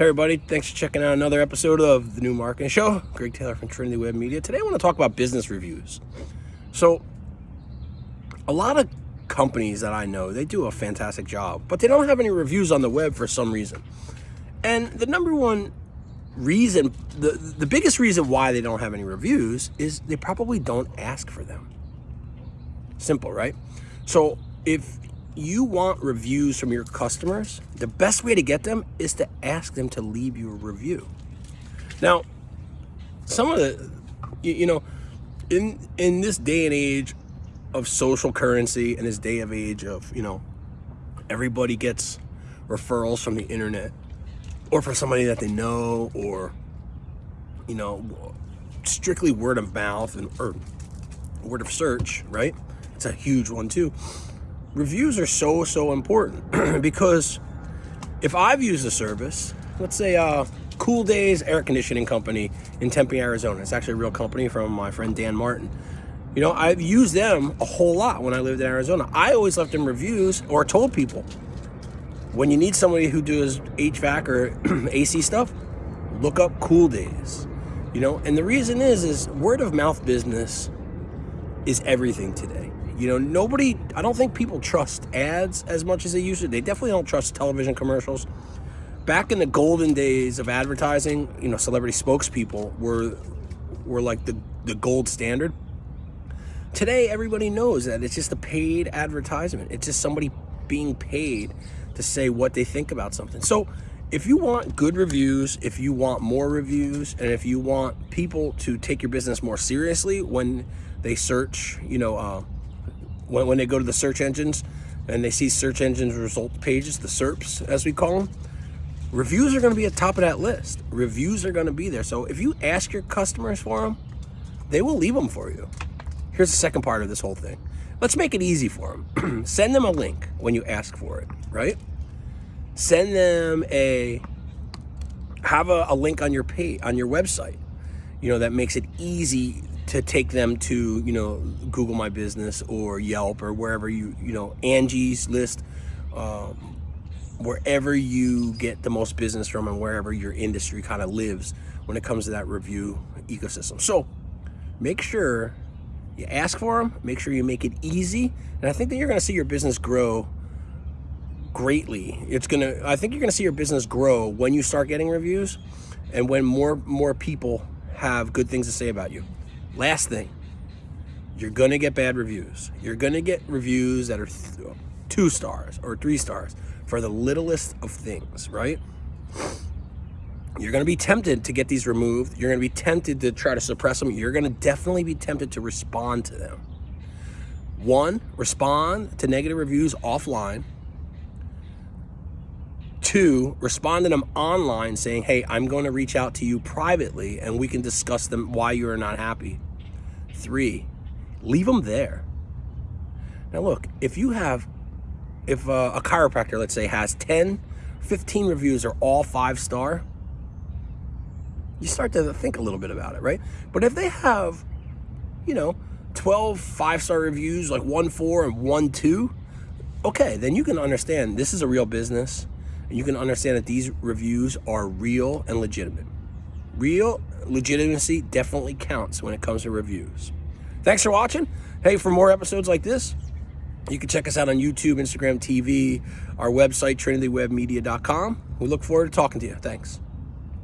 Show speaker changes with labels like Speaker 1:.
Speaker 1: Hey everybody, thanks for checking out another episode of the New Marketing Show. Greg Taylor from Trinity Web Media. Today I want to talk about business reviews. So, a lot of companies that I know, they do a fantastic job, but they don't have any reviews on the web for some reason. And the number one reason, the, the biggest reason why they don't have any reviews is they probably don't ask for them. Simple, right? So if you want reviews from your customers, the best way to get them is to ask them to leave you a review. Now, some of the, you, you know, in in this day and age of social currency and this day of age of, you know, everybody gets referrals from the internet or from somebody that they know or, you know, strictly word of mouth and or word of search, right? It's a huge one too reviews are so, so important because if I've used a service, let's say uh, Cool Days Air Conditioning Company in Tempe, Arizona. It's actually a real company from my friend Dan Martin. You know, I've used them a whole lot when I lived in Arizona. I always left them reviews or told people, when you need somebody who does HVAC or AC stuff, look up Cool Days. You know, and the reason is, is word of mouth business is everything today. You know, nobody, I don't think people trust ads as much as they used to. They definitely don't trust television commercials. Back in the golden days of advertising, you know, celebrity spokespeople were were like the, the gold standard. Today, everybody knows that it's just a paid advertisement. It's just somebody being paid to say what they think about something. So if you want good reviews, if you want more reviews, and if you want people to take your business more seriously when they search, you know, uh, when, when they go to the search engines and they see search engines result pages, the SERPs as we call them, reviews are going to be at top of that list. Reviews are going to be there. So if you ask your customers for them, they will leave them for you. Here's the second part of this whole thing. Let's make it easy for them. Send them a link when you ask for it, right? Send them a have a, a link on your page on your website. You know that makes it easy to take them to, you know, Google My Business or Yelp or wherever you, you know, Angie's List, um, wherever you get the most business from and wherever your industry kind of lives when it comes to that review ecosystem. So make sure you ask for them, make sure you make it easy. And I think that you're going to see your business grow greatly. It's to, I think you're going to see your business grow when you start getting reviews and when more, more people have good things to say about you. Last thing, you're going to get bad reviews. You're going to get reviews that are two stars or three stars for the littlest of things, right? You're going to be tempted to get these removed. You're going to be tempted to try to suppress them. You're going to definitely be tempted to respond to them. One, respond to negative reviews offline. Two, respond to them online saying, hey, I'm going to reach out to you privately and we can discuss them why you are not happy. Three, leave them there. Now look, if you have, if uh, a chiropractor, let's say, has 10, 15 reviews are all five star, you start to think a little bit about it, right? But if they have, you know, 12 five-star reviews, like one four and one two, okay, then you can understand this is a real business you can understand that these reviews are real and legitimate. Real legitimacy definitely counts when it comes to reviews. Thanks for watching. Hey, for more episodes like this, you can check us out on YouTube, Instagram TV, our website, trinitywebmedia.com. We look forward to talking to you. Thanks.